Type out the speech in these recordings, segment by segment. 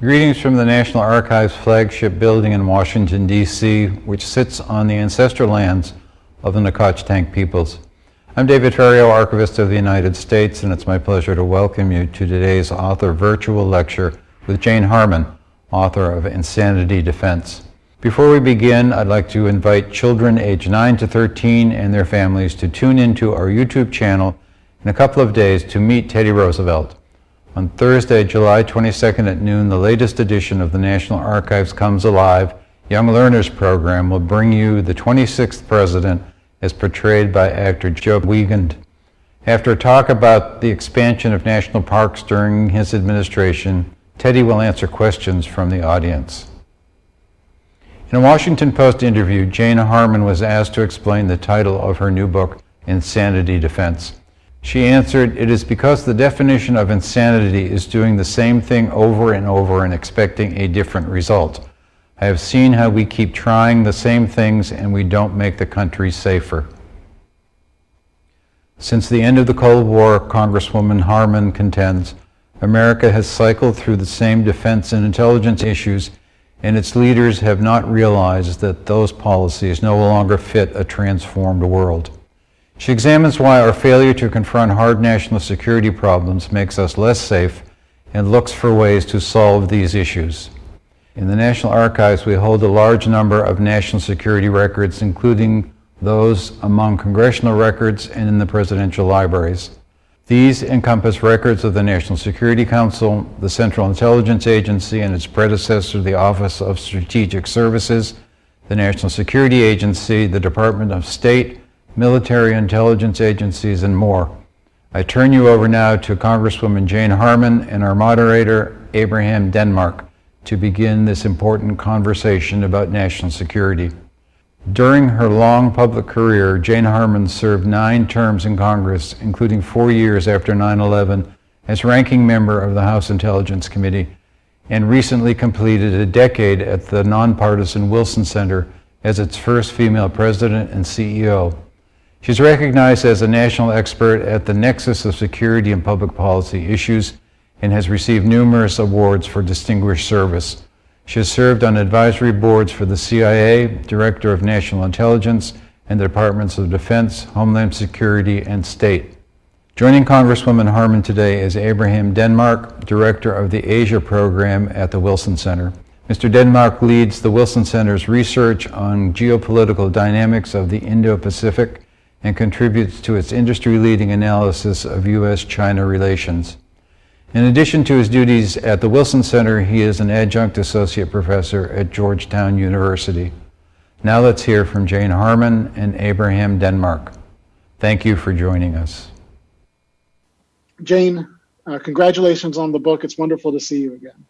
Greetings from the National Archives flagship building in Washington, D.C., which sits on the ancestral lands of the Nacotchtank peoples. I'm David Ferriero, Archivist of the United States, and it's my pleasure to welcome you to today's author virtual lecture with Jane Harman, author of Insanity Defense. Before we begin, I'd like to invite children aged 9 to 13 and their families to tune into our YouTube channel in a couple of days to meet Teddy Roosevelt. On Thursday, July 22nd at noon, the latest edition of the National Archives Comes Alive Young Learners Program will bring you the 26th president as portrayed by actor Joe Wiegand. After a talk about the expansion of national parks during his administration, Teddy will answer questions from the audience. In a Washington Post interview, Jane Harman was asked to explain the title of her new book, Insanity Defense. She answered, It is because the definition of insanity is doing the same thing over and over and expecting a different result. I have seen how we keep trying the same things and we don't make the country safer. Since the end of the Cold War, Congresswoman Harman contends, America has cycled through the same defense and intelligence issues, and its leaders have not realized that those policies no longer fit a transformed world. She examines why our failure to confront hard national security problems makes us less safe and looks for ways to solve these issues. In the National Archives, we hold a large number of national security records, including those among congressional records and in the presidential libraries. These encompass records of the National Security Council, the Central Intelligence Agency and its predecessor, the Office of Strategic Services, the National Security Agency, the Department of State, military intelligence agencies, and more. I turn you over now to Congresswoman Jane Harman and our moderator, Abraham Denmark, to begin this important conversation about national security. During her long public career, Jane Harman served nine terms in Congress, including four years after 9 11 as ranking member of the House Intelligence Committee, and recently completed a decade at the nonpartisan Wilson Center as its first female president and CEO. She's recognized as a national expert at the nexus of security and public policy issues and has received numerous awards for distinguished service. She has served on advisory boards for the CIA, Director of National Intelligence, and the Departments of Defense, Homeland Security, and State. Joining Congresswoman Harman today is Abraham Denmark, Director of the Asia Program at the Wilson Center. Mr. Denmark leads the Wilson Center's research on geopolitical dynamics of the Indo-Pacific and contributes to its industry-leading analysis of U.S.-China relations. In addition to his duties at the Wilson Center, he is an adjunct associate professor at Georgetown University. Now let's hear from Jane Harman and Abraham Denmark. Thank you for joining us. Jane, uh, congratulations on the book. It's wonderful to see you again.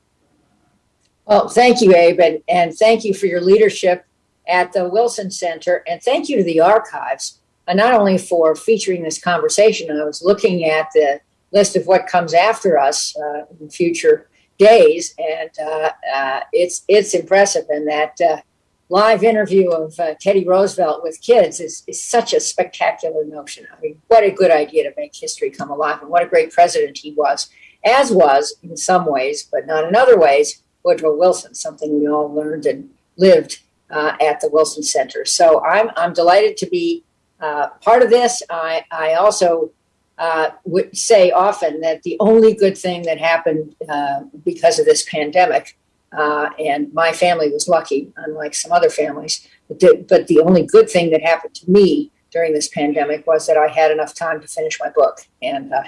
Well, thank you, Abe, and, and thank you for your leadership at the Wilson Center, and thank you to the archives not only for featuring this conversation, I was looking at the list of what comes after us uh, in future days, and uh, uh it's it's impressive. And that uh, live interview of uh, Teddy Roosevelt with kids is, is such a spectacular notion. I mean, what a good idea to make history come alive, and what a great president he was, as was in some ways, but not in other ways, Woodrow Wilson, something we all learned and lived at the Wilson Center. So I'm I'm delighted to be uh, part of this, I, I also uh, would say often that the only good thing that happened uh, because of this pandemic, uh, and my family was lucky, unlike some other families, but the, but the only good thing that happened to me during this pandemic was that I had enough time to finish my book. And uh,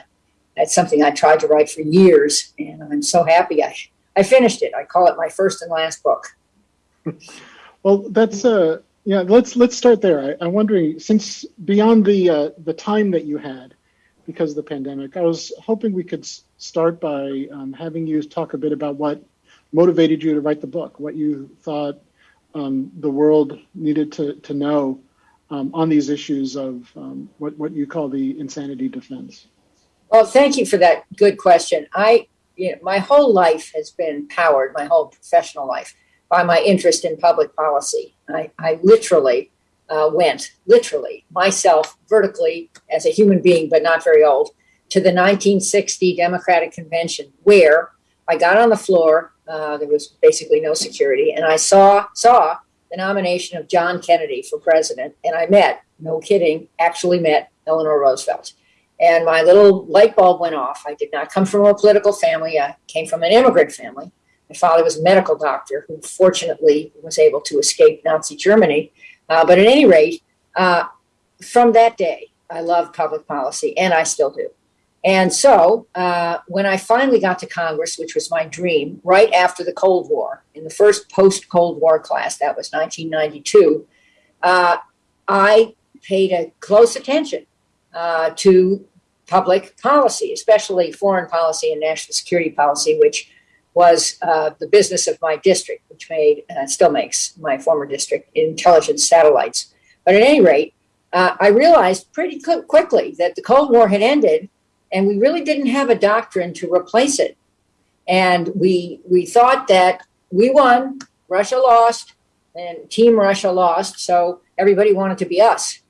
that's something I tried to write for years, and I'm so happy I, I finished it. I call it my first and last book. Well, that's a yeah, let's let's start there. I, am wondering, since beyond the uh, the time that you had because of the pandemic, I was hoping we could start by um, having you talk a bit about what motivated you to write the book, what you thought um, the world needed to to know um, on these issues of um, what what you call the insanity defense. Well, thank you for that good question. I, you know, my whole life has been powered, my whole professional life by my interest in public policy. I, I literally uh, went, literally, myself vertically as a human being, but not very old, to the 1960 Democratic Convention, where I got on the floor. Uh, there was basically no security, and I saw saw the nomination of John Kennedy for president, and I met, no kidding, actually met Eleanor Roosevelt. And my little light bulb went off. I did not come from a political family. I came from an immigrant family. My father was a medical doctor who fortunately was able to escape Nazi Germany. Uh, but at any rate, uh, from that day, I loved public policy, and I still do. And so uh, when I finally got to Congress, which was my dream, right after the Cold War, in the first post Cold War class, that was 1992, uh, I paid a close attention uh, to public policy, especially foreign policy and national security policy, which was uh, the business of my district, which made, uh, still makes my former district, intelligence satellites. But at any rate, uh, I realized pretty qu- quickly that the Cold War had ended and we really didn't have a doctrine to replace it. And we, we thought that we won, Russia lost, and Team Russia lost, so everybody wanted to be us.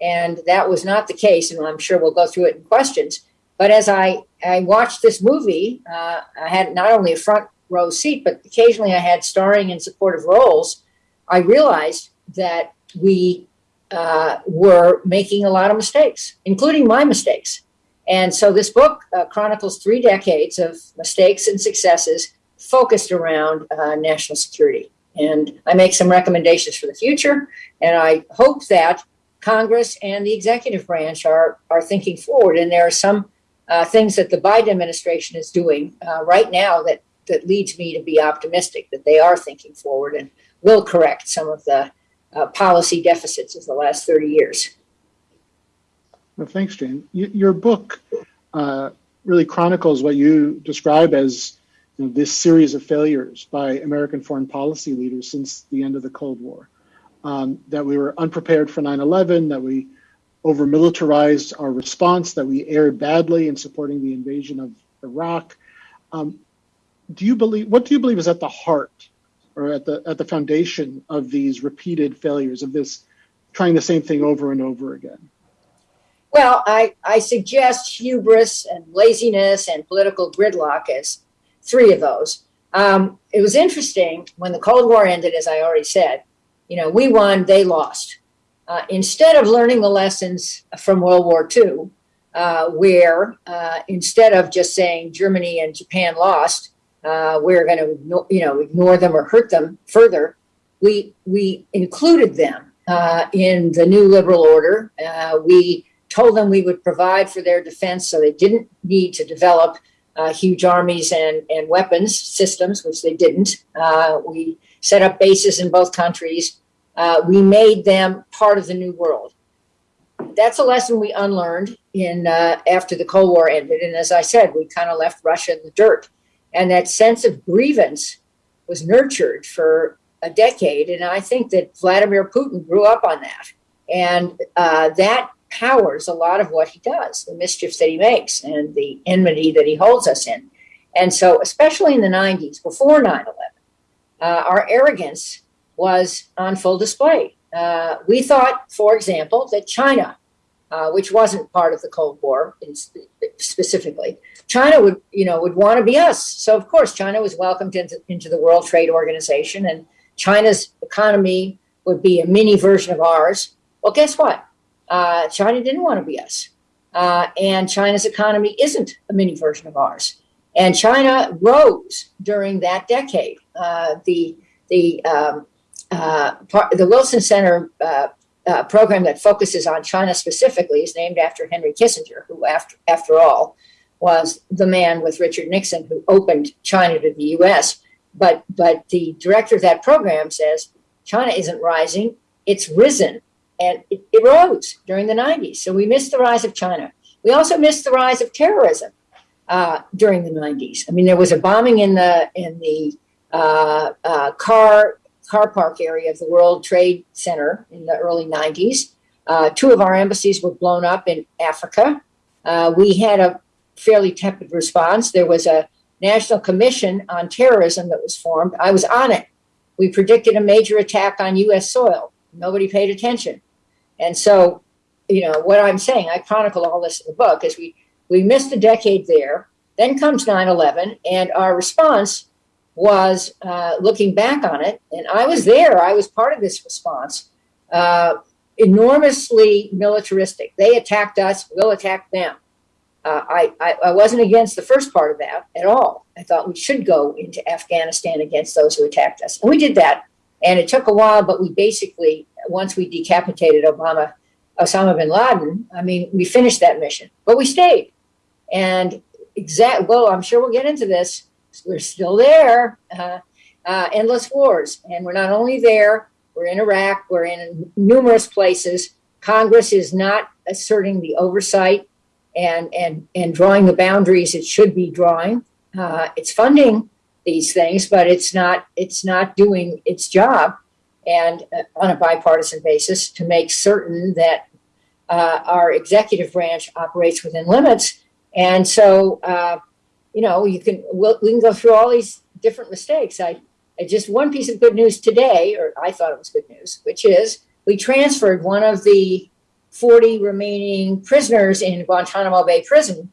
And that was not the case, and I'm sure we'll go through it in questions. But as I, I watched this movie, uh, I had not only a front row seat, but occasionally I had starring and supportive roles. I realized that we uh, were making a lot of mistakes, including my mistakes. And so this book uh, chronicles three decades of mistakes and successes focused around uh, national security. And I make some recommendations for the future, and I hope that Congress and the executive branch are, are thinking forward. And there are some uh, things that the Biden administration is doing uh, right now that, that leads me to be optimistic that they are thinking forward and will correct some of the uh, policy deficits of the last 30 years. Well, thanks, Jane. Y- your book uh, really chronicles what you describe as you know, this series of failures by American foreign policy leaders since the end of the Cold War. Um, that we were unprepared for 9 11, that we over militarized our response, that we erred badly in supporting the invasion of Iraq. Um, do you believe, what do you believe is at the heart or at the, at the foundation of these repeated failures, of this trying the same thing over and over again? Well, I, I suggest hubris and laziness and political gridlock as three of those. Um, it was interesting when the Cold War ended, as I already said, you know, we won, they lost. Uh, instead of learning the lessons from World War II, uh, where uh, instead of just saying Germany and Japan lost, uh, we're going to you know ignore them or hurt them further, we we included them uh, in the new liberal order. We told them we would provide for their defense, so they didn't need to develop huge armies and and weapons systems, which they didn't. we set up bases in both countries uh, we made them part of the new world. That's a lesson we unlearned in uh, after the Cold War ended, and as I said, we kind of left Russia in the dirt, and that sense of grievance was nurtured for a decade, and I think that Vladimir Putin grew up on that, and uh, that powers a lot of what he does, the mischief that he makes, and the enmity that he holds us in. And so, especially in the 90s, before 9 11, uh, our arrogance was on full display. Uh, we thought, for example, that China, uh, which wasn't part of the Cold War specifically, China would, you know, would want to be us. So of course, China was welcomed into, into the World Trade Organization, and China's economy would be a mini version of ours. Well, guess what? Uh, China didn't want to be us, uh, and China's economy isn't a mini version of ours. And China rose during that decade. Uh, the the um, uh, part, the Wilson Center uh, uh, program that focuses on China specifically is named after Henry Kissinger, who, after, after all, was the man with Richard Nixon who opened China to the U.S. But, but the director of that program says China isn't rising, it's risen. And it, it rose during the 90s. So we missed the rise of China. We also missed the rise of terrorism uh, during the 90s. I mean, there was a bombing in the in the uh, uh, car car park area of the World Trade Center in the early 90s. Uh, two of our embassies were blown up in Africa. Uh, we had a fairly tepid response. There was a National Commission on Terrorism that was formed. I was on it. We predicted a major attack on U.S. soil. Nobody paid attention. And so, you know, what I'm saying, I chronicle all this in the book, is we, we missed a decade there Then comes 9 11, and our response was uh, looking back on it, and I was there, I was part of this response, uh, enormously militaristic. They attacked us, we'll attack them. Uh, I, I, I wasn't against the first part of that at all. I thought we should go into Afghanistan against those who attacked us. And we did that. And it took a while, but we basically, once we decapitated Obama, Osama bin Laden, I mean, we finished that mission, but we stayed. And exact, well, I'm sure we'll get into this. We're still there, uh, uh, endless wars. And we're not only there, we're in Iraq, we're in numerous places. Congress is not asserting the oversight and and and drawing the boundaries it should be drawing. Uh, it's funding these things, but it's not it's not doing its job, and uh, on a bipartisan basis to make certain that uh, our executive branch operates within limits. And so, uh, you know, you can we'll, we can go through all these different mistakes. I, I just one piece of good news today, or I thought it was good news, which is we transferred one of the 40 remaining prisoners in Guantanamo Bay Prison.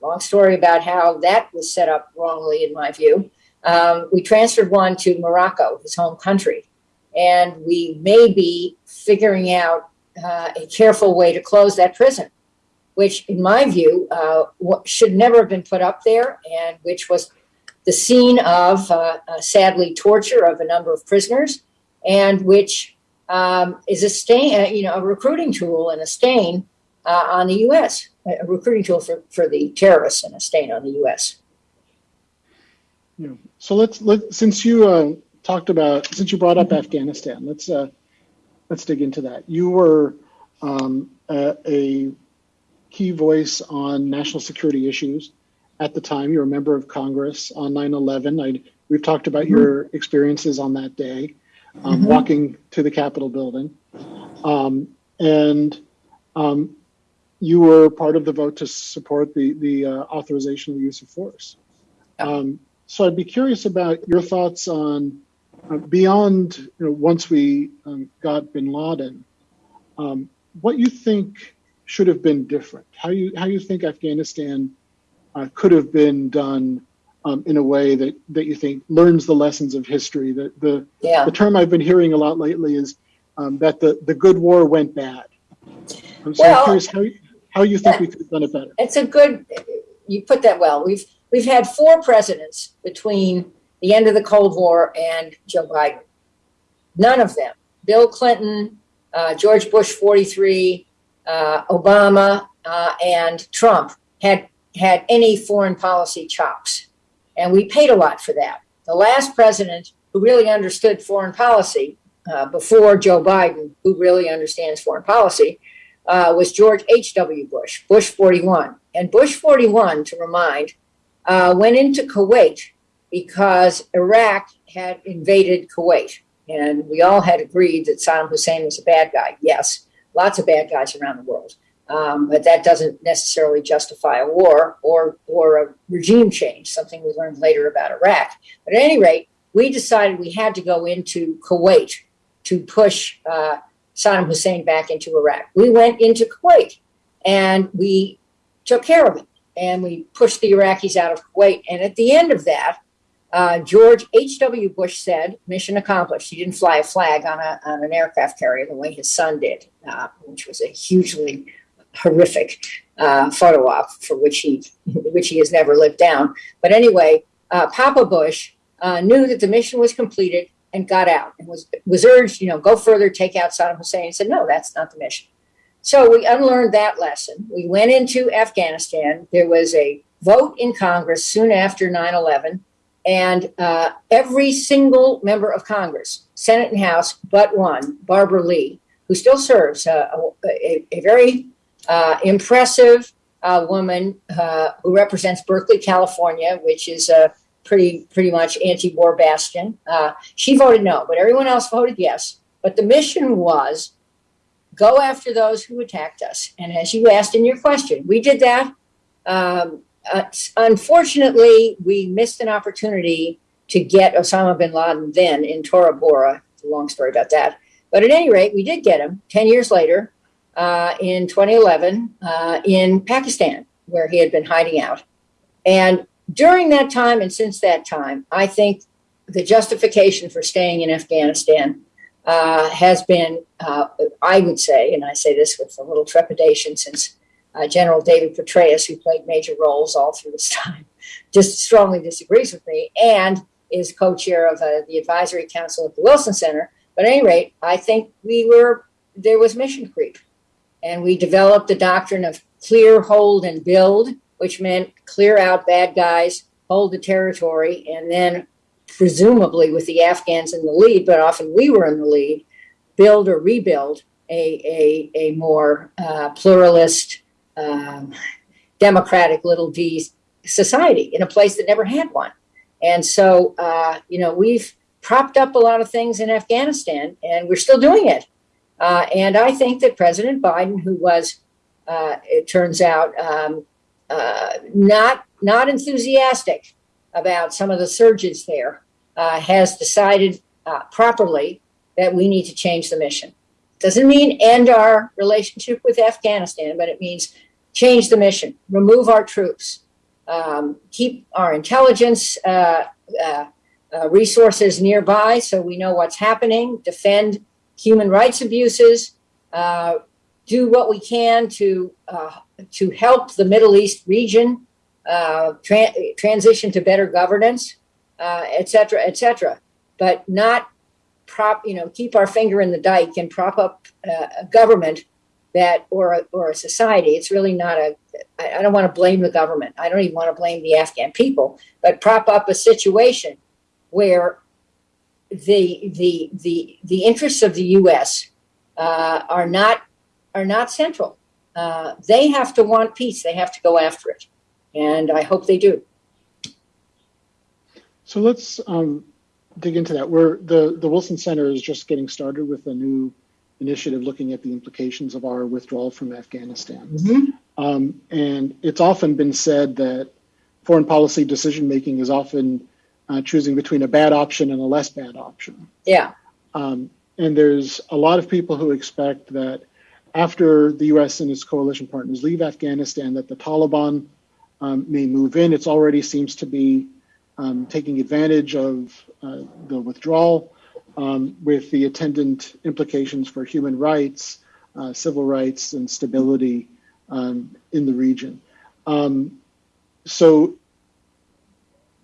Long story about how that was set up wrongly, in my view. Um, we transferred one to Morocco, his home country, and we may be figuring out uh, a careful way to close that prison, which, in my view, uh, should never have been put up there, and which was the scene of, uh, uh sadly, torture of a number of prisoners, and which um, is a stain, uh, you know, a recruiting tool and a stain uh, on the U.S. A recruiting tool for, for the terrorists and a stain on the U.S. Yeah. So let's let since you uh, talked about since you brought up Afghanistan, let's let's dig into that. You were um, a, a key voice on national security issues at the time. You're a member of Congress on 9/11. I, we've talked about mm-hmm. your experiences on that day um, mm-hmm. walking to the Capitol building. Um, and um, you were part of the vote to support the, the uh, authorization of the use of force. Um, so I'd be curious about your thoughts on uh, beyond you know, once we um, got bin Laden, um, what you think should have been different, how you, how you think Afghanistan uh, could have been done um, in a way that, that you think learns the lessons of history. The, the, yeah. the term I've been hearing a lot lately is um, that the, the good war went bad. I'm so well, curious how, how you think that, we could have done it better. It's a good, you put that well. We've, we've had four presidents between the end of the Cold War and Joe Biden. None of them, Bill Clinton, uh, George Bush 43, uh, Obama, uh, and Trump had had any foreign policy chops. And we paid a lot for that. The last president who really understood foreign policy uh, before Joe Biden, who really understands foreign policy, uh, was George H.W. Bush, Bush 41. And Bush 41, to remind, uh, went into Kuwait because Iraq had invaded Kuwait. And we all had agreed that Saddam Hussein was a bad guy. Yes, lots of bad guys around the world. Um, but that doesn't necessarily justify a war or or a regime change, something we learned later about Iraq. But at any rate, we decided we had to go into Kuwait to push uh, Saddam Hussein back into Iraq. We went into Kuwait and we took care of it and we pushed the Iraqis out of Kuwait. And at the end of that, uh, George H.W. Bush said, mission accomplished. He didn't fly a flag on, a, on an aircraft carrier the way his son did, uh, which was a hugely horrific uh, photo op for which he which he has never lived down. But anyway, uh, Papa Bush uh, knew that the mission was completed and got out and was was urged, you know, go further, take out Saddam Hussein. He said, no, that's not the mission. So we unlearned that lesson. We went into Afghanistan. There was a vote in Congress soon after 9 11, and uh, every single member of Congress, Senate and House, but one, Barbara Lee, who still serves, uh, a, a, very uh, impressive uh, woman uh, who represents Berkeley, California, which is a pretty pretty much anti-war bastion. Uh, she voted no, but everyone else voted yes. But the mission was go after those who attacked us. And as you asked in your question, we did that. Um, uh, unfortunately, we missed an opportunity to get Osama bin Laden then in Tora Bora. It's a long story about that. But at any rate, we did get him 10 years later uh, in 2011 uh, in Pakistan, where he had been hiding out. and during that time and since that time, I think the justification for staying in Afghanistan uh, has been, uh, I would say, and I say this with a little trepidation since uh, General David Petraeus, who played major roles all through this time, just strongly disagrees with me and is co chair of uh, the advisory council at the Wilson Center. But at any rate, I think we were, there was mission creep. And we developed the doctrine of clear, hold, and build, which meant clear out bad guys, hold the territory, and then presumably with the Afghans in the lead, but often we were in the lead, build or rebuild a, a, a more uh, pluralist, um, democratic little d society in a place that never had one. And so, uh, you know, we've propped up a lot of things in Afghanistan and we're still doing it. Uh, and I think that President Biden, who was, uh, it turns out, um, uh, not not enthusiastic about some of the surges there, uh, has decided uh, properly that we need to change the mission. Doesn't mean end our relationship with Afghanistan, but it means change the mission, remove our troops, um, keep our intelligence uh, uh, uh, resources nearby so we know what's happening, defend human rights abuses, uh, do what we can to uh, to help the Middle East region tra- transition to better governance, et cetera, et cetera, but not prop, you know, keep our finger in the dike and prop up a government that or a, or a society. It's really not a i don't want to blame the government. I don't even want to blame the Afghan people, but prop up a situation where the the the the interests of the U.S. Uh, are not are not central. Uh, they have to want peace. They have to go after it, and I hope they do. So let's um, dig into that. We're the the Wilson Center is just getting started with a new initiative looking at the implications of our withdrawal from Afghanistan. Mm-hmm. Um, and it's often been said that foreign policy decision making is often uh, choosing between a bad option and a less bad option. Yeah. Um, and there's a lot of people who expect that after the U.S. and its coalition partners leave Afghanistan, that the Taliban um, may move in. It already seems to be um, taking advantage of uh, the withdrawal um, with the attendant implications for human rights, uh, civil rights, and stability um, in the region. Um, so,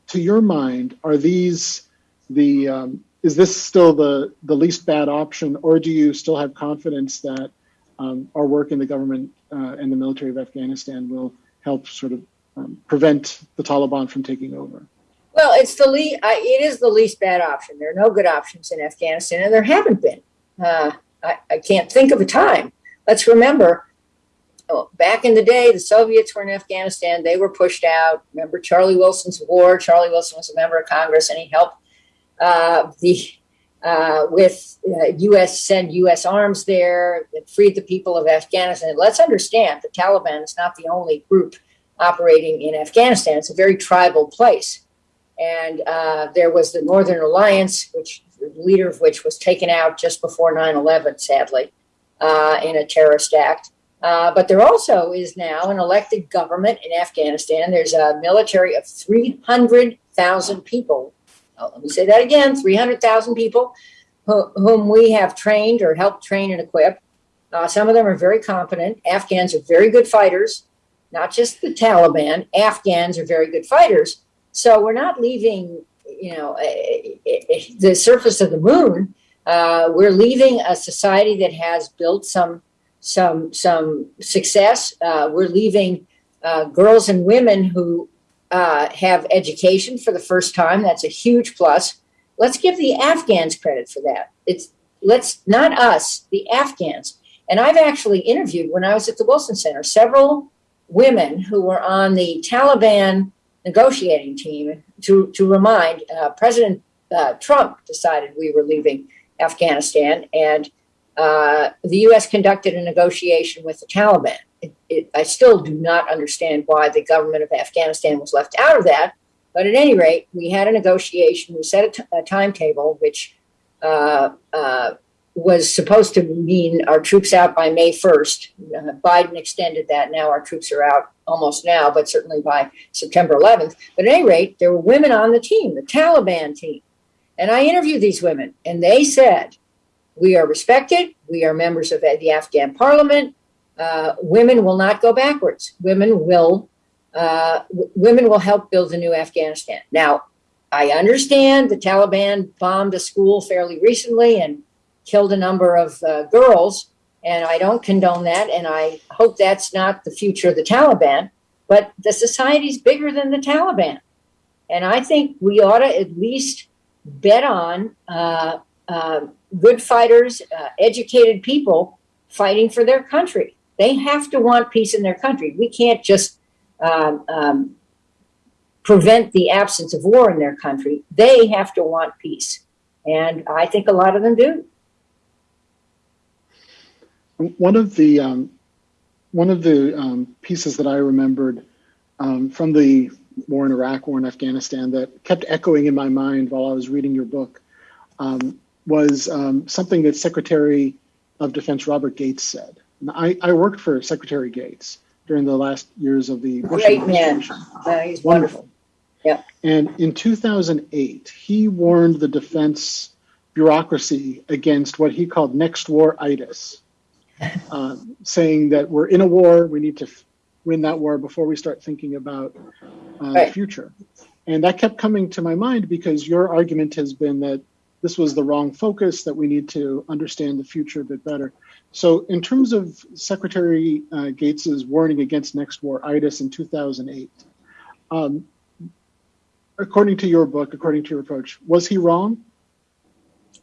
to your mind, are these the um, is this still the the least bad option, or do you still have confidence that um, our work in the government uh, and the military of Afghanistan will help sort of um, prevent the Taliban from taking over? Well, it's the least. It is the least bad option. There are no good options in Afghanistan, and there haven't been. Uh, I, I, can't think of a time. Let's remember, oh, back in the day, the Soviets were in Afghanistan. They were pushed out. Remember Charlie Wilson's war? Charlie Wilson was a member of Congress, and he helped uh, the uh, with U.S. Uh, send U.S. arms there that freed the people of Afghanistan. Let's understand, the Taliban is not the only group operating in Afghanistan. It's a very tribal place and uh, there was the Northern Alliance, which the leader of which was taken out just before 9/11, sadly, uh, in a terrorist act. Uh, but there also is now an elected government in Afghanistan. There's a military of 300,000 people. Oh, let me say that again: 300,000 people who, whom we have trained or helped train and equip. Uh, some of them are very competent. Afghans are very good fighters. Not just the Taliban. Afghans are very good fighters so we're not leaving, you know, the surface of the moon. Uh, we're leaving a society that has built some some some success. Uh, we're leaving uh, girls and women who uh, have education for the first time. That's a huge plus. Let's give the Afghans credit for that. It's let's not us, the Afghans. And I've actually interviewed when I was at the Wilson Center several women who were on the Taliban negotiating team to, to remind uh, President uh, Trump decided we were leaving Afghanistan, and uh, the U.S. conducted a negotiation with the Taliban. It, it, I still do not understand why the government of Afghanistan was left out of that, but at any rate, we had a negotiation. We set a, timetable, which uh, uh, was supposed to mean our troops out by May 1st. Uh, Biden extended that. Now our troops are out almost now, but certainly by September 11th. But at any rate, there were women on the team, the Taliban team. And I interviewed these women, and they said, We are respected. We are members of the Afghan parliament. Uh, women will not go backwards. Women will. Uh, w- women will help build a new Afghanistan. Now, I understand the Taliban bombed a school fairly recently and killed a number of uh, girls, and I don't condone that, and I hope that's not the future of the Taliban. But the society's bigger than the Taliban, and I think we ought to at least bet on uh, uh, good fighters, uh, educated people fighting for their country. They have to want peace in their country. We can't just um, um, prevent the absence of war in their country. They have to want peace. And I think a lot of them do. One of the um, one of the um, pieces that I remembered um, from the war in Iraq, war in Afghanistan, that kept echoing in my mind while I was reading your book um, was um, something that Secretary of Defense Robert Gates said. I, I worked for Secretary Gates during the last years of the Bush Great man. administration. Uh, he's wonderful. Yeah. And in 2008, he warned the defense bureaucracy against what he called next war itis, uh, saying that we're in a war, we need to f- win that war before we start thinking about uh, the future. And that kept coming to my mind because your argument has been that this was the wrong focus, that we need to understand the future a bit better. So, in terms of Secretary uh, Gates's warning against next war itis in 2008, um, according to your book, according to your approach, was he wrong?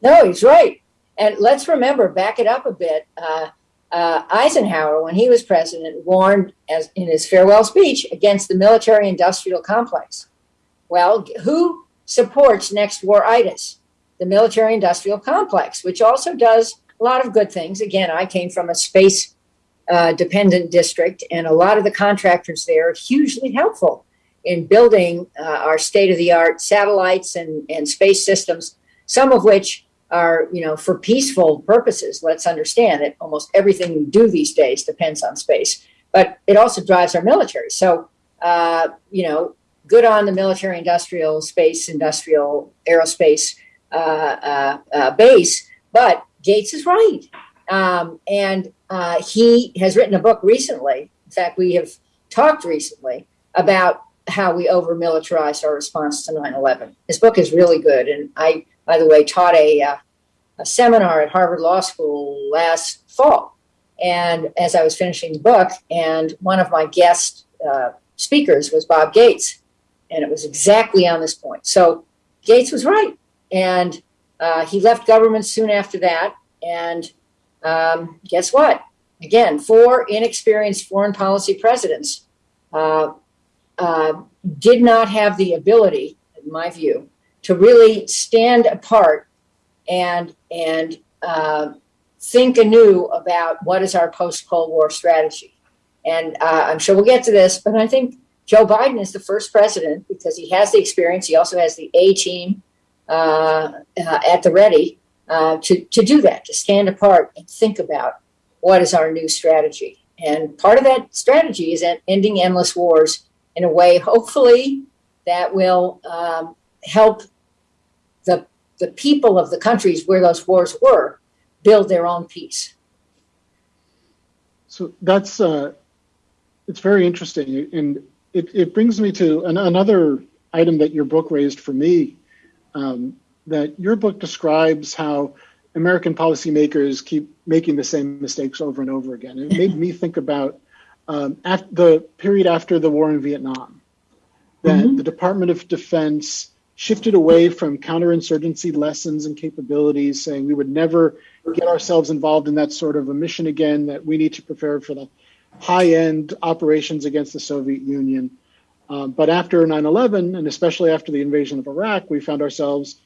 No, he's right. And let's remember, back it up a bit. Uh, uh, Eisenhower, when he was president, warned as in his farewell speech against the military-industrial complex. Well, who supports next war itis? The military-industrial complex, which also does a lot of good things. Again, I came from a space uh, dependent district, and a lot of the contractors there are hugely helpful in building uh, our state-of-the-art satellites and, and space systems, some of which are, you know, for peaceful purposes. Let's understand that almost everything we do these days depends on space, but it also drives our military. So, uh, you know, good on the military industrial space, industrial aerospace uh, uh, uh, base. But Gates is right. Um, and uh, he has written a book recently. In fact, we have talked recently about how we over militarized our response to 9 11. His book is really good. And I, by the way, taught a, uh, a seminar at Harvard Law School last fall. And as I was finishing the book, and one of my guest uh, speakers was Bob Gates. And it was exactly on this point. So Gates was right. And uh, he left government soon after that. And um, guess what? Again, four inexperienced foreign policy presidents uh, uh, did not have the ability, in my view, to really stand apart and and uh, think anew about what is our post Cold War strategy. And uh, I'm sure we'll get to this, but I think Joe Biden is the first president because he has the experience. He also has the A team uh, uh, at the ready uh, to, to do that, to stand apart and think about what is our new strategy. And part of that strategy is ending endless wars in a way, hopefully, that will um, help the, the people of the countries where those wars were build their own peace. So that's uh, it's very interesting, and it, it brings me to an, another item that your book raised for me. Um, that your book describes how American policymakers keep making the same mistakes over and over again. It made me think about um, at the period after the war in Vietnam, that Mhm. the Department of Defense shifted away from counterinsurgency lessons and capabilities, saying we would never get ourselves involved in that sort of a mission again, that we need to prepare for the high end operations against the Soviet Union. Um, but after 9 11, and especially after the invasion of Iraq, we found ourselves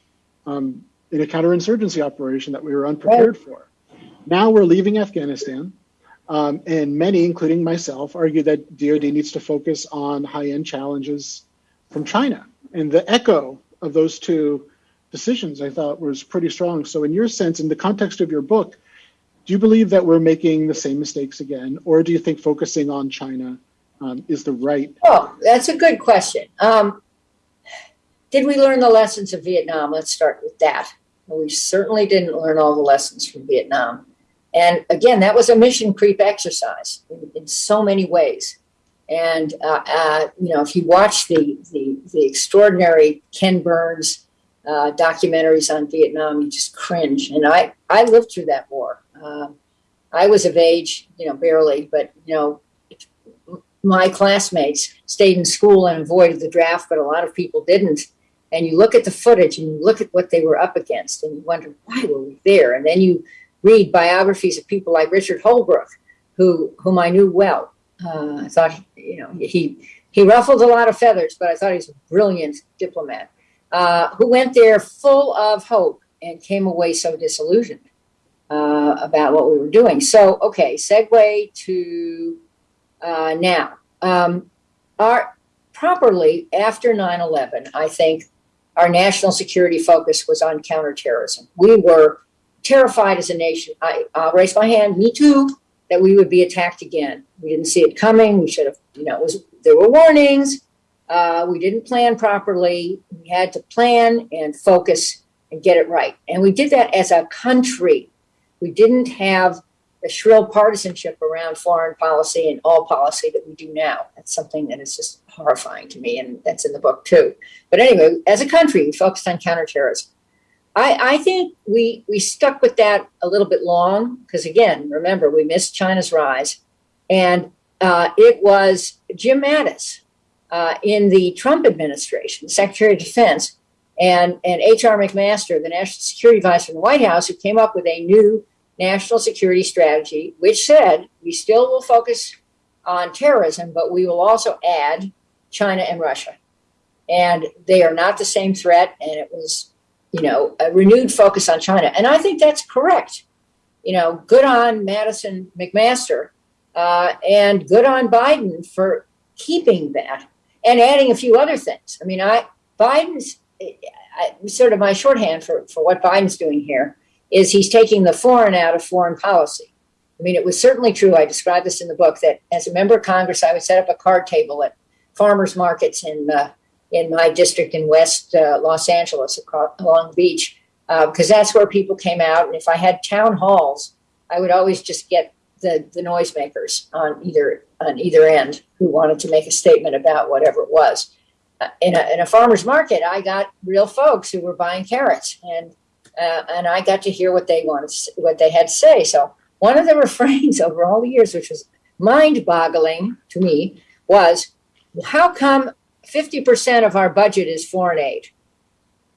um, in a counterinsurgency operation that we were unprepared for. Now we're leaving Afghanistan, um, and many, including myself, argue that DoD needs to focus on high end challenges from China. And the echo of those two decisions, I thought, was pretty strong. So, in your sense, in the context of your book, do you believe that we're making the same mistakes again, or do you think focusing on China um, is the right? Oh, that's a good question. Um, did we learn the lessons of Vietnam? Let's start with that. We certainly didn't learn all the lessons from Vietnam. And again, that was a mission creep exercise in, in so many ways. And uh, uh, you know, if you watch the the, the extraordinary Ken Burns uh, documentaries on Vietnam, you just cringe. And I I lived through that war. Uh, I was of age, you know, barely, but you know, my classmates stayed in school and avoided the draft, but a lot of people didn't. And you look at the footage and you look at what they were up against, and you wonder why were we there? And then you read biographies of people like Richard Holbrooke, who whom I knew well. Uh, I thought, you know, he he ruffled a lot of feathers, but I thought he was a brilliant diplomat uh, who went there full of hope and came away so disillusioned uh, about what we were doing. So, okay, segue to uh, now. Um, our properly after 9/11, I think our national security focus was on counterterrorism. We were terrified as a nation. I, I'll raise my hand. Me too. That we would be attacked again. We didn't see it coming. We should have. You know, was there were warnings. Uh, we didn't plan properly. We had to plan and focus and get it right. And we did that as a country. We didn't have the shrill partisanship around foreign policy and all policy that we do now. That's something that is just horrifying to me, and that's in the book too. But anyway, as a country, we focused on counterterrorism. I, I think we we stuck with that a little bit long because again, remember we missed China's rise, and uh, it was Jim Mattis uh, in the Trump administration, Secretary of Defense, and and H.R. McMaster, the National Security Advisor in the White House, who came up with a new national security strategy, which said we still will focus on terrorism, but we will also add China and Russia. And they are not the same threat. And it was, you know, a renewed focus on China. And I think that's correct. You know, good on Mattis and McMaster uh, and good on Biden for keeping that and adding a few other things. I mean, I Biden's I, sort of my shorthand for, for what Biden's doing here is he's taking the foreign out of foreign policy. I mean, it was certainly true. I described this in the book that as a member of Congress, I would set up a card table at farmers markets in uh, in my district in West uh, Los Angeles, across, along the beach, because uh, that's where people came out. And if I had town halls, I would always just get the the noisemakers on either on either end who wanted to make a statement about whatever it was. Uh, in, a, in a farmer's market, I got real folks who were buying carrots, and uh, and I got to hear what they wanted, what they had to say. So one of the refrains over all the years, which was mind-boggling to me, was, "How come 50% of our budget is foreign aid?"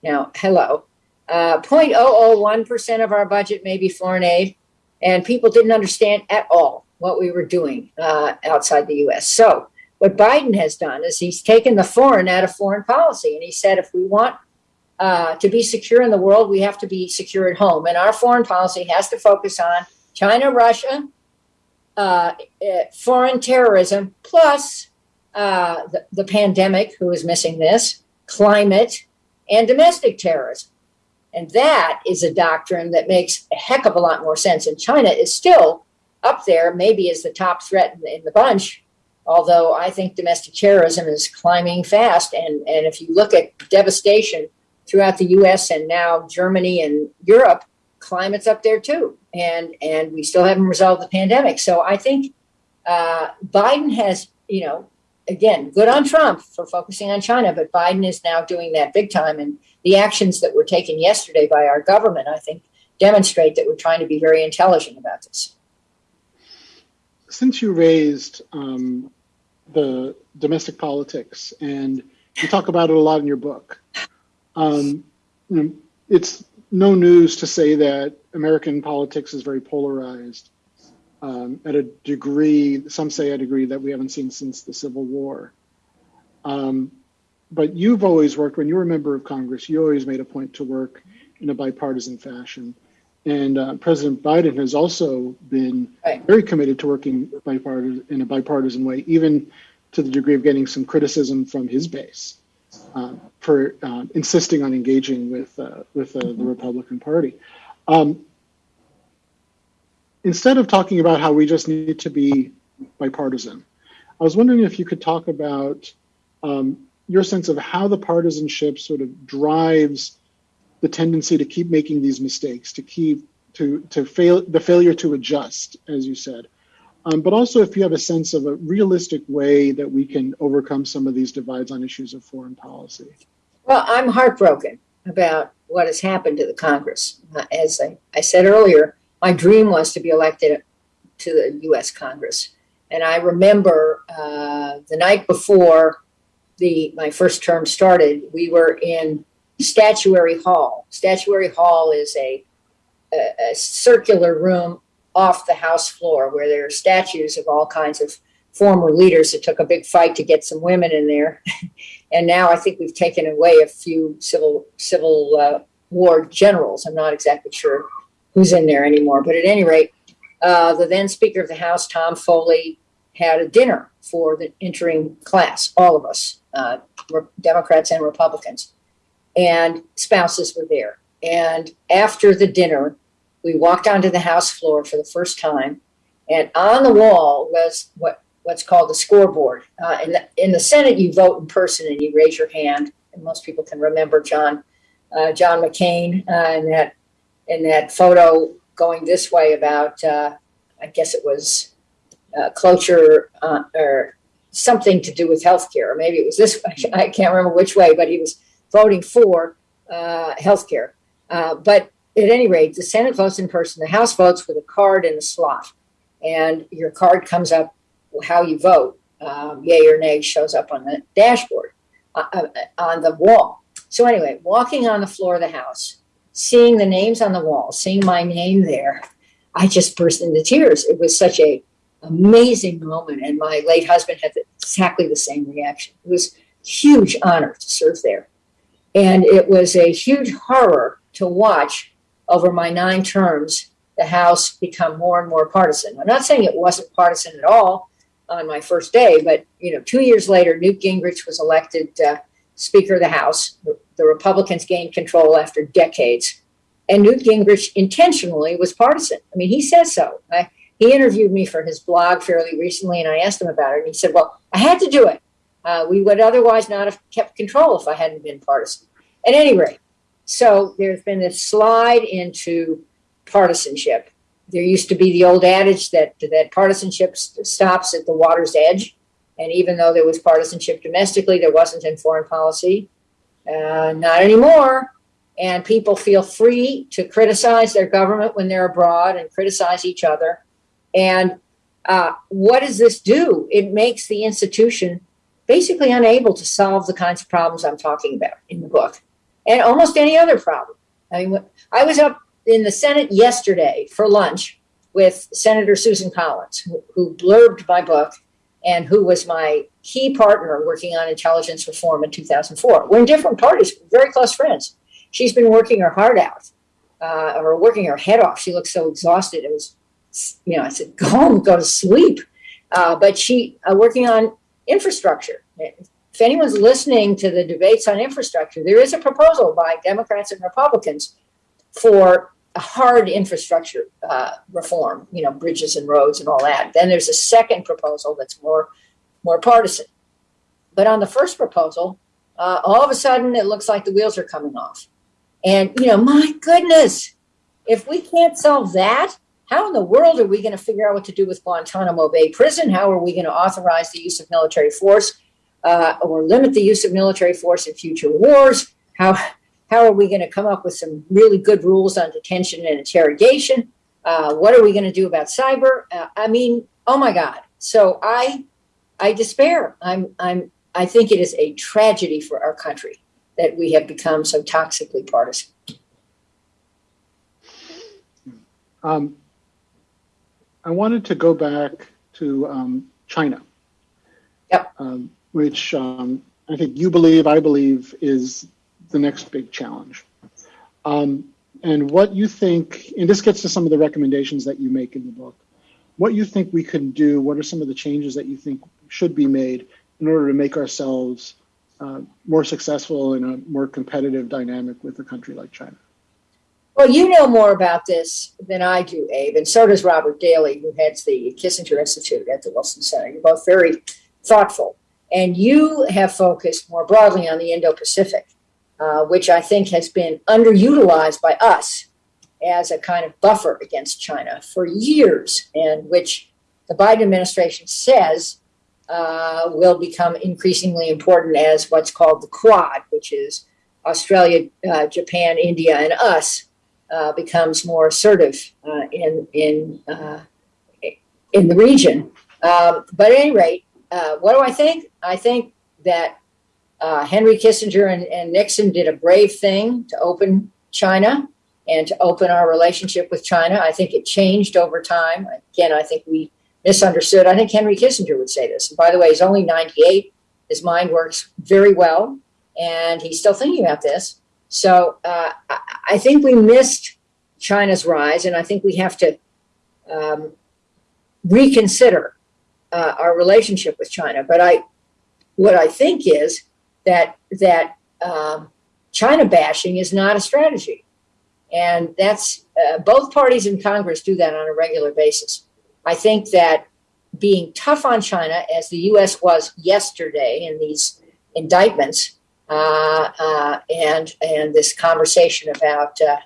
Now, hello, uh, 0.001% of our budget may be foreign aid, and people didn't understand at all what we were doing uh, outside the U.S. So what Biden has done is he's taken the foreign out of foreign policy, and he said if we want uh, to be secure in the world, we have to be secure at home. And our foreign policy has to focus on China, Russia, uh, eh, foreign terrorism, plus uh, the, the pandemic, who is missing this, climate, and domestic terrorism. And that is a doctrine that makes a heck of a lot more sense. And China is still up there, maybe as the top threat in the, in the bunch, although I think domestic terrorism is climbing fast. And, and if you look at devastation throughout the U.S. and now Germany and Europe, climate's up there too, and and we still haven't resolved the pandemic. So I think uh, Biden has, you know, again, good on Trump for focusing on China, but Biden is now doing that big time, and the actions that were taken yesterday by our government, I think, demonstrate that we're trying to be very intelligent about this. Since you raised um, the domestic politics, and you talk about it a lot in your book. Um, you know, it's no news to say that American politics is very polarized um, at a degree, some say a degree that we haven't seen since the Civil War. Um, but you've always worked, when you were a member of Congress, you always made a point to work in a bipartisan fashion. And uh, President Biden has also been Right. very committed to working bipartisan, in a bipartisan way, even to the degree of getting some criticism from his base. uh, for uh, insisting on engaging with uh, with uh, the Republican Party. Um, instead of talking about how we just need to be bipartisan, I was wondering if you could talk about um, your sense of how the partisanship sort of drives the tendency to keep making these mistakes, to keep to to fail the failure to adjust, as you said. Um, but also, if you have a sense of a realistic way that we can overcome some of these divides on issues of foreign policy. Well, I'm heartbroken about what has happened to the Congress. Uh, as I, I said earlier, my dream was to be elected to the U.S. Congress. And I remember uh, the night before the my first term started, we were in Statuary Hall. Statuary Hall is a, a, a circular room off the House floor where there are statues of all kinds of former leaders. It took a big fight to get some women in there, and now I think we've taken away a few civil civil uh, war generals. I'm not exactly sure who's in there anymore, but at any rate, uh, the then Speaker of the House, Tom Foley, had a dinner for the entering class, all of us, uh, Democrats and Republicans, and spouses were there. And after the dinner, we walked onto the House floor for the first time, and on the wall was what what's called the scoreboard. Uh, in, the, in the Senate, you vote in person and you raise your hand, and most people can remember John uh, John McCain uh, in that in that photo going this way about uh, I guess it was uh, cloture uh, or something to do with healthcare, or maybe it was this. Way. I can't remember which way, but he was voting for uh, healthcare. Uh, but at any rate, the Senate votes in person, the House votes with a card in a slot, and your card comes up how you vote, um, yay or nay, shows up on the dashboard uh, uh, on the wall. So anyway, walking on the floor of the House, seeing the names on the wall, seeing my name there, I just burst into tears. It was such a amazing moment, and my late husband had exactly the same reaction. It was huge honor to serve there, and it was a huge horror to watch over my nine terms the House become more and more partisan. I'm not saying it wasn't partisan at all on my first day, but you know, two years later, Newt Gingrich was elected uh, Speaker of the House. The, Republicans gained control after decades, and Newt Gingrich intentionally was partisan. I mean, he says so. I, he interviewed me for his blog fairly recently, and I asked him about it, and he said, "Well, I had to do it. Uh, we would otherwise not have kept control if I hadn't been partisan." At any rate, so there's been this slide into partisanship. There used to be the old adage that that partisanship stops at the water's edge, and even though there was partisanship domestically, there wasn't in foreign policy. Uh, not anymore. And people feel free to criticize their government when they're abroad and criticize each other. And uh, what does this do? It makes the institution basically unable to solve the kinds of problems I'm talking about in the book, and almost any other problem. I mean, I was up in the Senate yesterday for lunch with Senator Susan Collins, who, who blurbed my book and who was my key partner working on intelligence reform in 2004. We're in different parties, very close friends. She's been working her heart out, uh, or working her head off. She looked so exhausted. It was, you know, I said, go home, go to sleep. Uh, but she uh, working on infrastructure. If anyone's listening to the debates on infrastructure, there is a proposal by Democrats and Republicans for hard infrastructure uh, reform, you know, bridges and roads and all that. Then there's a second proposal that's more more partisan. But on the first proposal, uh, all of a sudden it looks like the wheels are coming off. And you know, my goodness, if we can't solve that, how in the world are we going to figure out what to do with Guantanamo Bay Prison? How are we going to authorize the use of military force uh, or limit the use of military force in future wars? How how are we going to come up with some really good rules on detention and interrogation? Uh, what are we going to do about cyber? Uh, I mean, oh my God. So I, I despair. I'm, I'm, I think it is a tragedy for our country that we have become so toxically partisan. Um, I wanted to go back to um, China. Yep. Um, which um, I think you believe, I believe, is the next big challenge. Um, and what you think, and this gets to some of the recommendations that you make in the book, what you think we can do, what are some of the changes that you think should be made in order to make ourselves uh, more successful in a more competitive dynamic with a country like China? Well, you know more about this than I do, Abe, and so does Robert Daly, who heads the Kissinger Institute at the Wilson Center. You're both very thoughtful. And you have focused more broadly on the Indo Pacific, uh, which I think has been underutilized by us as a kind of buffer against China for years, and which the Biden administration says uh, will become increasingly important as what's called the Quad, which is Australia, uh, Japan, India, and us, uh, becomes more assertive uh, in in uh, in the region. Um, but at any rate, what do I think? I think that uh, Henry Kissinger and, and Nixon did a brave thing to open China and to open our relationship with China. I think it changed over time. Again, I think we misunderstood. I think Henry Kissinger would say this. And by the way, he's only 98. His mind works very well, and he's still thinking about this. So uh, I, think we missed China's rise, and I think we have to um, reconsider uh, our relationship with China. But I, what I think is that that um, China bashing is not a strategy, and that's uh, both parties in Congress do that on a regular basis. I think that being tough on China, as the U.S. was yesterday in these indictments, uh, uh, and and this conversation about uh,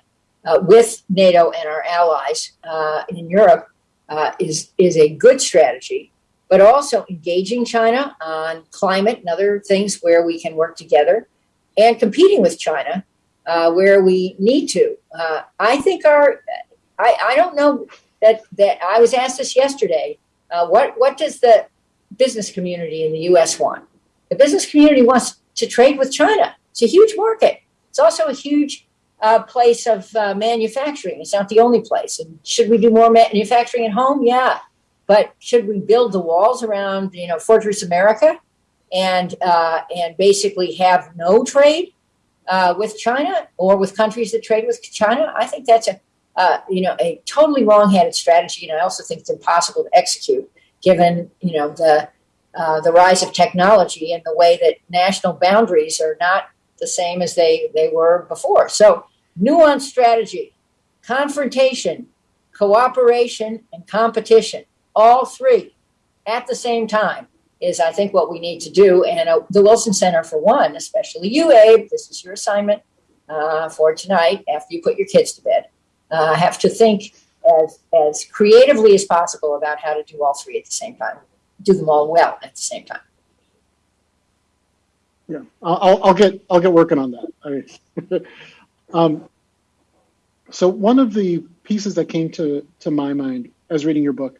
uh, with NATO and our allies uh, in Europe uh, is is a good strategy. But also engaging China on climate and other things where we can work together, and competing with China uh, where we need to. Uh, I think our I, I don't know that that I was asked this yesterday. Uh, what what does the business community in the U.S. want? The business community wants to trade with China. It's a huge market. It's also a huge uh, place of uh, manufacturing. It's not the only place. And should we do more manufacturing at home? Yeah. But should we build the walls around, you know, Fortress America, and uh, and basically have no trade uh, with China or with countries that trade with China? I think that's a uh, you know a totally wrong-headed strategy, and I also think it's impossible to execute given you know the uh, the rise of technology and the way that national boundaries are not the same as they, they were before. So, nuanced strategy, confrontation, cooperation, and competition, all three at the same time is, I think, what we need to do. And uh, the Wilson Center, for one, especially you, Abe, this is your assignment uh, for tonight after you put your kids to bed, uh, have to think as, as creatively as possible about how to do all three at the same time do them all well at the same time. Yeah, I'll, I'll get I'll get working on that. I, um, so one of the pieces that came to to my mind as reading your book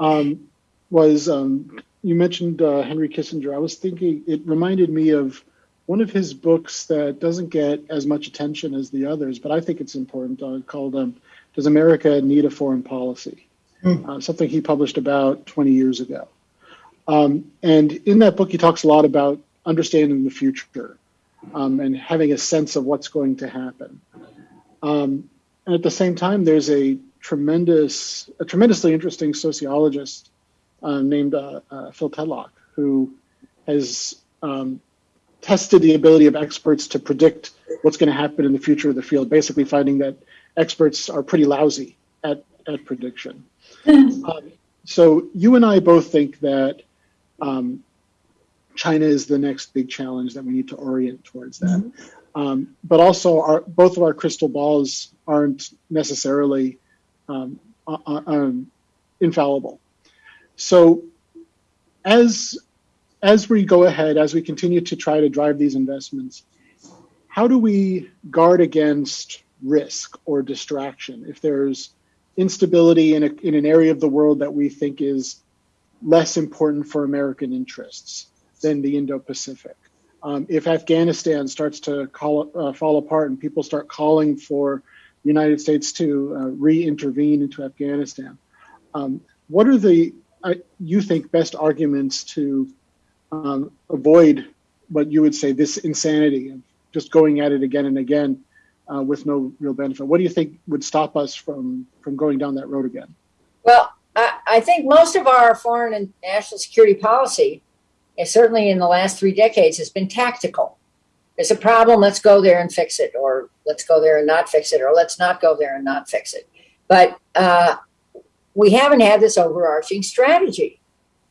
um, was um, you mentioned uh, Henry Kissinger. I was thinking it reminded me of one of his books that doesn't get as much attention as the others, but I think it's important. Uh, called um, "Does America Need a Foreign Policy?" Mm. Uh, something he published about 20 years ago. Um, and in that book, he talks a lot about understanding the future um, and having a sense of what's going to happen. Um, and at the same time, there's a tremendous, a tremendously interesting sociologist uh, named uh, uh, Phil Tetlock who has um, tested the ability of experts to predict what's going to happen in the future of the field, basically finding that experts are pretty lousy at, at prediction. Um, so you and I both think that um, China is the next big challenge that we need to orient towards that. Mm-hmm. Um, but also, our, both of our crystal balls aren't necessarily um, uh, uh, um, infallible. So, as as we go ahead, as we continue to try to drive these investments, how do we guard against risk or distraction if there's instability in, a, in an area of the world that we think is less important for American interests than the Indo-Pacific. Um, if Afghanistan starts to call, uh, fall apart and people start calling for United States to uh, re-intervene into Afghanistan, um, what are the uh, you think best arguments to um, avoid what you would say this insanity of just going at it again and again uh, with no real benefit? What do you think would stop us from from going down that road again? Well, I, I think most of our foreign and national security policy and certainly in the last three decades, has been tactical. There's a problem, let's go there and fix it, or let's go there and not fix it, or let's not go there and not fix it. But uh, we haven't had this overarching strategy.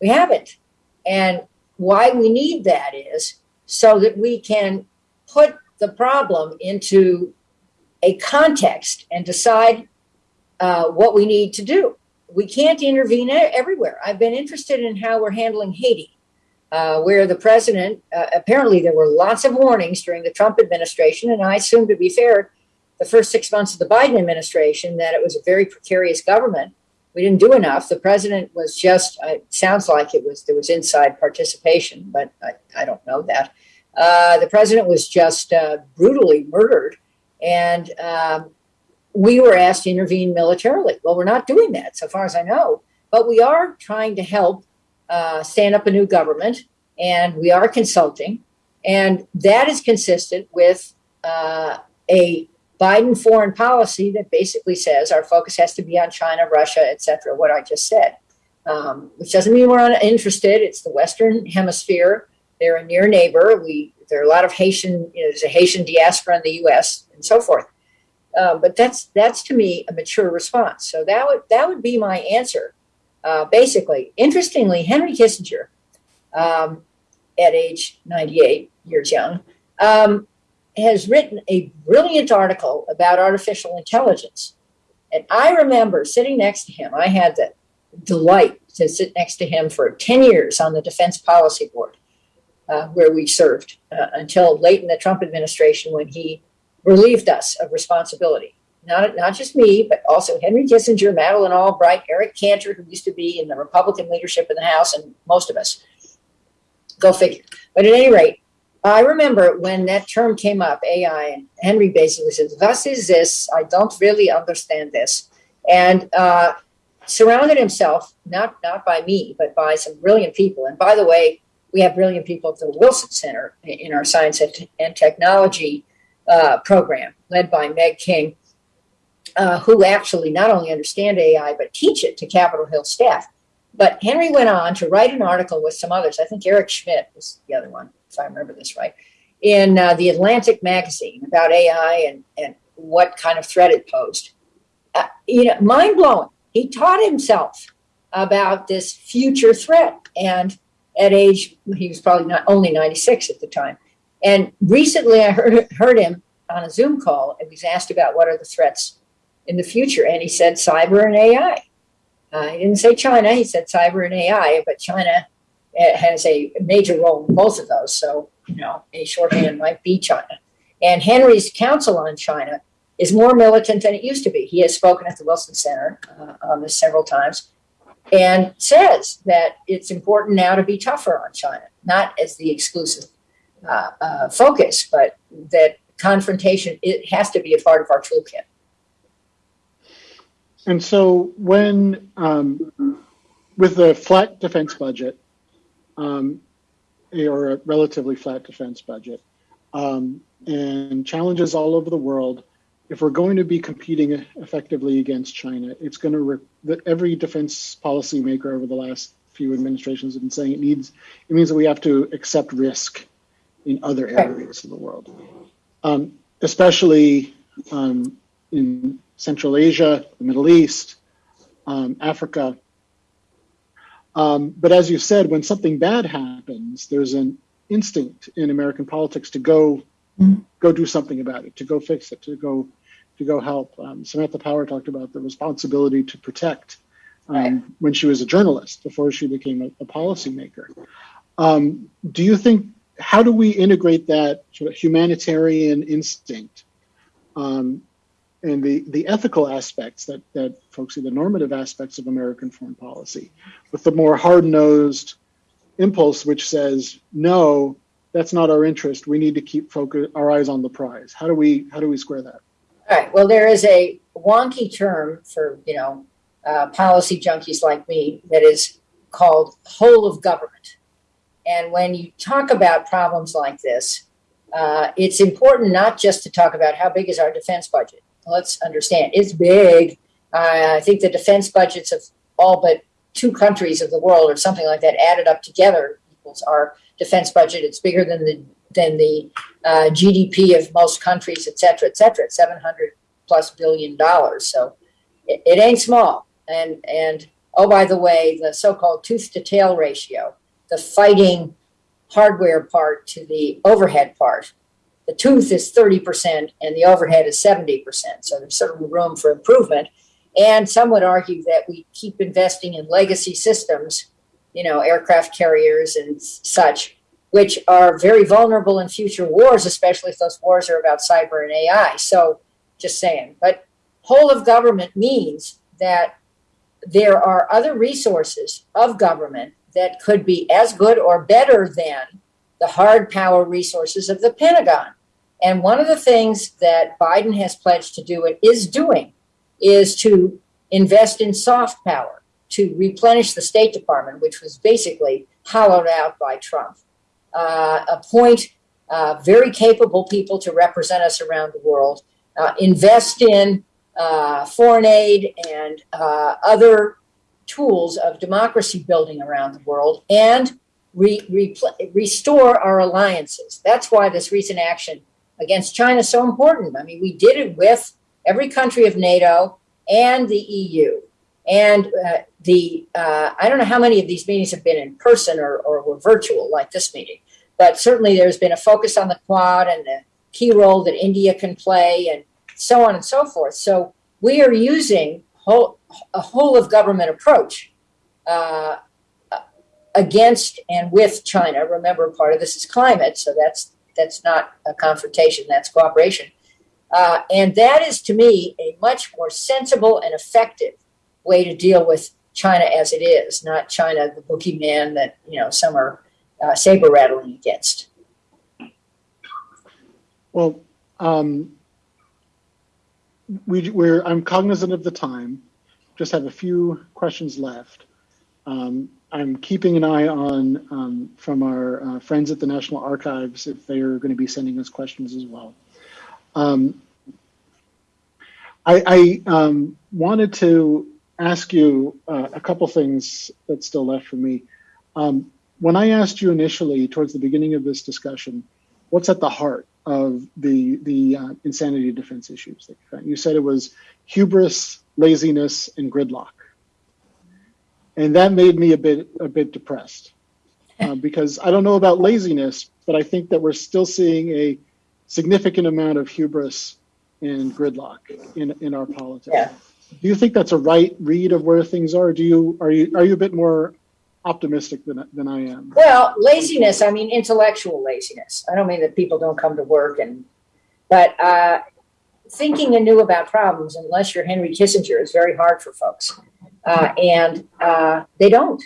We haven't. And why we need that is so that we can put the problem into a context and decide uh, what we need to do. We can't intervene everywhere. I've been interested in how we're handling Haiti, uh, where the president uh, apparently there were lots of warnings during the Trump administration, and I assume, to be fair, the first six months of the Biden administration that it was a very precarious government. We didn't do enough. The president was just, uh, it sounds like it was, there was inside participation, but I, I don't know that. Uh, the president was just uh, brutally murdered, and um, we were asked to intervene militarily. Well, we're not doing that, so far as I know, but we are trying to help uh, stand up a new government, and we are consulting, and that is consistent with uh, a Biden foreign policy that basically says our focus has to be on China, Russia, et cetera, what I just said. Um, which doesn't mean we're uninterested. It's the Western Hemisphere. They're a near neighbor. We there are a lot of Haitian. You know, there's a Haitian diaspora in the U.S. and so forth. Uh, but that's that's to me a mature response. So that would that would be my answer. Uh, basically, interestingly, Henry Kissinger, um, at age 98 years young, um, has written a brilliant article about artificial intelligence. And I remember sitting next to him. I had the delight to sit next to him for 10 years on the Defense Policy Board, uh, where we served uh, until late in the Trump administration when he relieved us of responsibility. Not, not just me, but also Henry Kissinger, Madeleine Albright, Eric Cantor, who used to be in the Republican leadership in the House, and most of us. Go figure. But at any rate, I remember when that term came up, AI, and Henry basically said, What is this? I don't really understand this. And uh, surrounded himself, not, not by me, but by some brilliant people. And by the way, we have brilliant people at the Wilson Center in our science and technology uh, program, led by Meg King, uh, who actually not only understand AI, but teach it to Capitol Hill staff. But Henry went on to write an article with some others. I think Eric Schmidt was the other one if I remember this right, in uh, the Atlantic magazine about AI and, and what kind of threat it posed. Uh, you know, mind blowing. He taught himself about this future threat. And at age, he was probably not only 96 at the time. And recently I heard, heard him on a Zoom call and he was asked about what are the threats in the future. And he said cyber and AI. Uh, he didn't say China, he said cyber and AI, but China uh, has a major role in both of those. So, you know, a shorthand might be China. And Henry's counsel on China is more militant than it used to be. He has spoken at the Wilson Center uh, on this several times and says that it's important now to be tougher on China, not as the exclusive uh, uh, focus, but that confrontation it has to be a part of our toolkit. And so, when um, with the flat defense budget, um, or a relatively flat defense budget, um, and challenges all over the world. If we're going to be competing effectively against China, it's going to re- that every defense policymaker over the last few administrations have been saying it needs. It means that we have to accept risk in other areas of the world, um, especially um, in Central Asia, the Middle East, um, Africa, um, but as you said, when something bad happens, there's an instinct in American politics to go go do something about it, to go fix it, to go to go help. Um, Samantha Power talked about the responsibility to protect um, right. when she was a journalist before she became a, a policymaker. Um, do you think how do we integrate that sort of humanitarian instinct um, and the, the ethical aspects that, that folks see, the normative aspects of American foreign policy, with the more hard nosed impulse which says, no, that's not our interest. We need to keep focus, our eyes on the prize. How do we how do we square that? All right. Well, there is a wonky term for you know uh, policy junkies like me that is called whole of government. And when you talk about problems like this, uh, it's important not just to talk about how big is our defense budget let's understand it's big. Uh, I think the defense budgets of all but two countries of the world or something like that added up together equals our defense budget. It's bigger than the than the uh, GDP of most countries, et cetera, et cetera. 700 plus billion dollars. So it, it ain't small. And, and oh, by the way, the so called tooth to tail ratio, the fighting hardware part to the overhead part, the tooth is 30% and the overhead is 70%. So there's certainly room for improvement. And some would argue that we keep investing in legacy systems, you know, aircraft carriers and such, which are very vulnerable in future wars, especially if those wars are about cyber and AI. So just saying. But whole of government means that there are other resources of government that could be as good or better than the hard power resources of the Pentagon. And one of the things that Biden has pledged to do and is doing is to invest in soft power, to replenish the State Department, which was basically hollowed out by Trump, uh, appoint uh, very capable people to represent us around the world, uh, invest in uh, foreign aid and uh, other tools of democracy building around the world, and re- re- restore our alliances. That's why this recent action against China is so important. I mean, we did it with every country of NATO and the EU. And uh, the uh, I don't know how many of these meetings have been in person or, or were virtual, like this meeting, but certainly there's been a focus on the Quad and the key role that India can play, and so on and so forth. So we are using whole, a whole of government approach uh, against and with China. Remember, part of this is climate, so that's that's not a confrontation; that's cooperation. Uh, and that is, to me, a much more sensible and effective way to deal with China as it is, not China, the boogeyman that you know some are uh, saber rattling against. Well, um, we, we're I'm cognizant of the time. Just have a few questions left. Um, I'm keeping an eye on um, from our uh, friends at the National Archives if they are going to be sending us questions as well. Um, I, I um, wanted to ask you uh, a couple things that's still left for me. Um, when I asked you initially, towards the beginning of this discussion, what's at the heart of the the uh, insanity defense issues that you found? You said it was hubris, laziness, and gridlock, and that made me a bit a bit depressed uh, because I don't know about laziness, but I think that we're still seeing a significant amount of hubris and gridlock in in our politics. Yeah. Do you think that's a right read of where things are? Do you are you are you a bit more optimistic than than I am? Well, laziness. I mean, intellectual laziness. I don't mean that people don't come to work and, but uh, thinking anew about problems, unless you're Henry Kissinger, is very hard for folks, uh, and uh, they don't.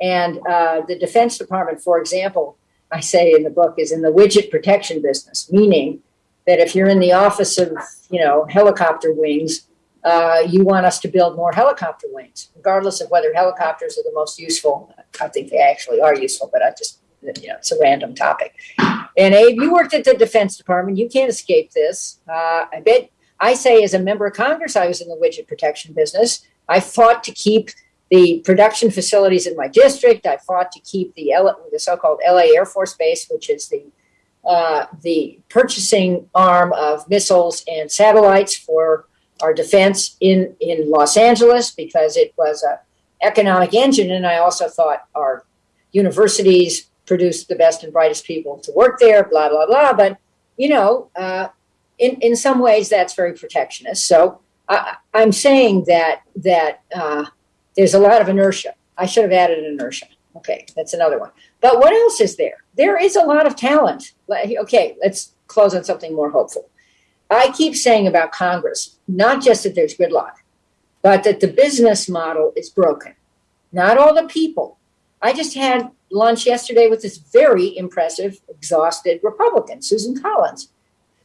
And uh, the Defense Department, for example, I say in the book, is in the widget protection business, meaning that if you're in the office of, you know, helicopter wings, uh, you want us to build more helicopter wings, regardless of whether helicopters are the most useful. I think they actually are useful, but I just, you know, it's a random topic. And Abe, you worked at the Defense Department. You can't escape this. Uh, I bet, I say, as a member of Congress, I was in the widget protection business. I fought to keep the production facilities in my district. I fought to keep the, L- the so-called LA Air Force Base, which is the uh, the purchasing arm of missiles and satellites for our defense in, in Los Angeles because it was a economic engine. And I also thought our universities produced the best and brightest people to work there, blah, blah, blah. But, you know, uh, in, in some ways that's very protectionist. So I, I'm saying that, that uh, there's a lot of inertia. I should have added inertia. Okay, that's another one. But what else is there? There is a lot of talent. Okay, let's close on something more hopeful. I keep saying about Congress, not just that there's gridlock, but that the business model is broken. Not all the people. I just had lunch yesterday with this very impressive, exhausted Republican, Susan Collins,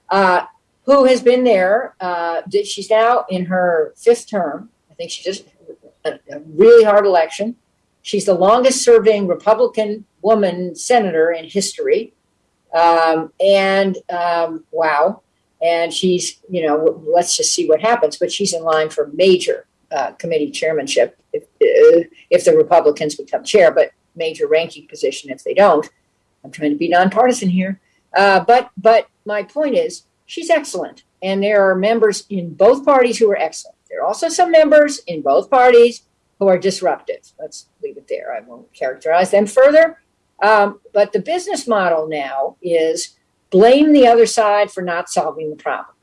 uh, who has been there. Uh, she's now in her fifth term. I think she just a, a really hard election. She's the longest serving Republican woman senator in history. Um, and um, wow. And she's, you know, let's just see what happens. But she's in line for major uh, committee chairmanship if, uh, if the Republicans become chair. But major ranking position if they don't. I'm trying to be nonpartisan here. Uh, but but my point is, she's excellent, and there are members in both parties who are excellent. There are also some members in both parties who are disruptive. Let's leave it there. I won't characterize them further. Um, but the business model now is blame the other side for not solving the problem.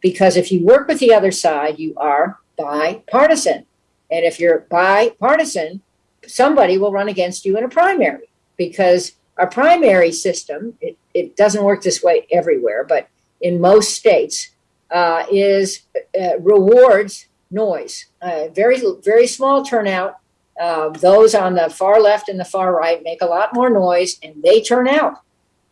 Because if you work with the other side, you are bipartisan. And if you're bipartisan, somebody will run against you in a primary because our primary system, it, it doesn't work this way everywhere, but in most states, uh, is uh, rewards noise. Uh, very, very small turnout. Uh, those on the far left and the far right make a lot more noise and they turn out.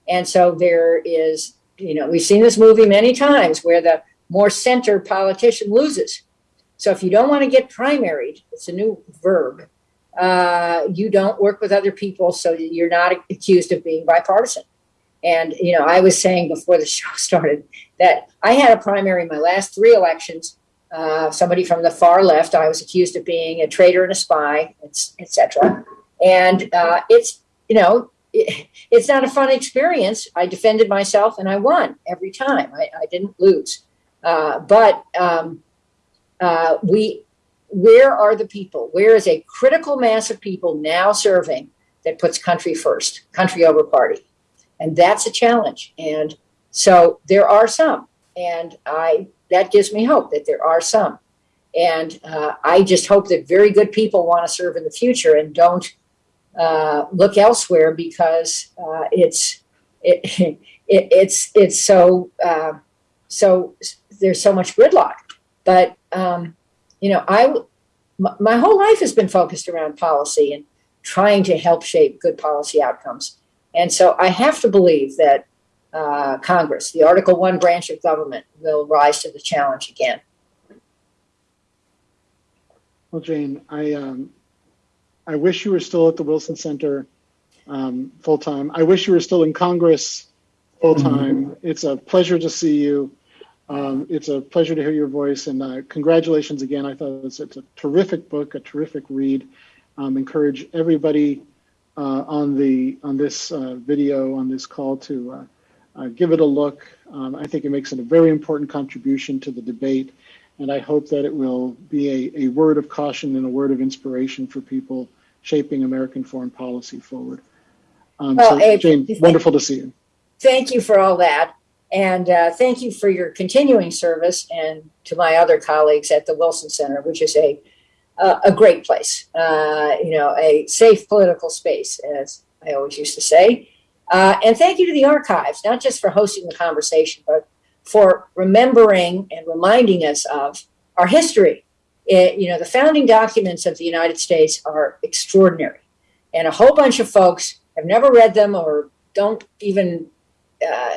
And so there is, you know, we've seen this movie many times where the more center politician loses. So if you don't want to get primaried, it's a new verb. Uh, you don't work with other people, so you're not accused of being bipartisan. And you know, I was saying before the show started that I had a primary in my last three elections. Uh, somebody from the far left, I was accused of being a traitor and a spy, etc. And uh, it's you know, it, it's not a fun experience. I defended myself and I won every time. I, I didn't lose. Uh, but um, uh, we, where are the people? Where is a critical mass of people now serving that puts country first, country over party? And that's a challenge. And so there are some, and I that gives me hope that there are some. And uh, I just hope that very good people want to serve in the future and don't uh, look elsewhere because uh, it's it, it, it's it's so uh, so there's so much gridlock. But um, you know, I my, my whole life has been focused around policy and trying to help shape good policy outcomes. And so I have to believe that uh, Congress, the Article One branch of government, will rise to the challenge again. Well, Jane, I um, I wish you were still at the Wilson Center um, full time. I wish you were still in Congress full time. It's a pleasure to see you. Um, it's a pleasure to hear your voice, and uh, congratulations again. I thought it's, it's a terrific book, a terrific read. Um, encourage everybody on the on this uh, video on this call to uh, uh, give it a look. Um, I think it makes a very important contribution to the debate, and I hope that it will be a, a word of caution and a word of inspiration for people shaping American foreign policy forward. Um, Well, so, Abe, Jane, wonderful to see you. Thank you for all that. And uh, thank you for your continuing service and to my other colleagues at the Wilson Center, which is a, a, a great place, uh, you know, a safe political space, as I always used to say. Uh, and thank you to the archives, not just for hosting the conversation, but for remembering and reminding us of our history. It, you know, the founding documents of the United States are extraordinary. And a whole bunch of folks have never read them or don't even uh,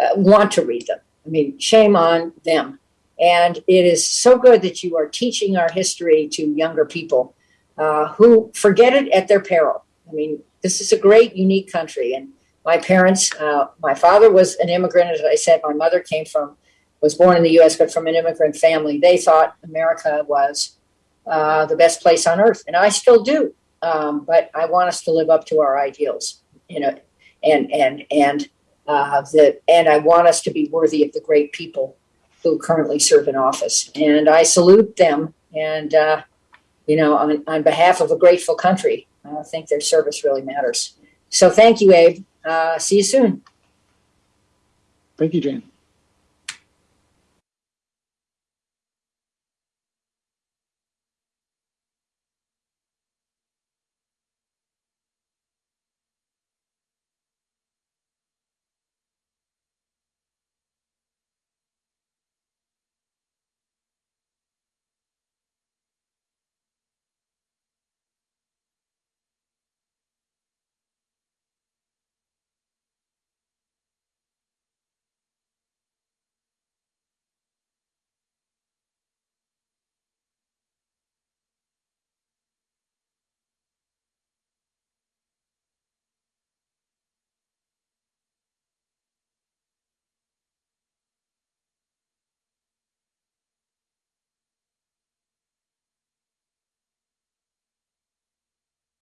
uh, want to read them. I mean, shame on them. And it is so good that you are teaching our history to younger people uh, who forget it at their peril. I mean, this is a great, unique country. And my parents, uh, my father was an immigrant, as I said, my mother came from, was born in the US, but from an immigrant family. They thought America was uh, the best place on earth. And I still do. Um, but I want us to live up to our ideals, you know, and, and, and, uh, that, and I want us to be worthy of the great people who currently serve in office. And I salute them. And, uh, you know, on, on behalf of a grateful country, I think their service really matters. So thank you, Abe. Uh, see you soon. Thank you, Jane.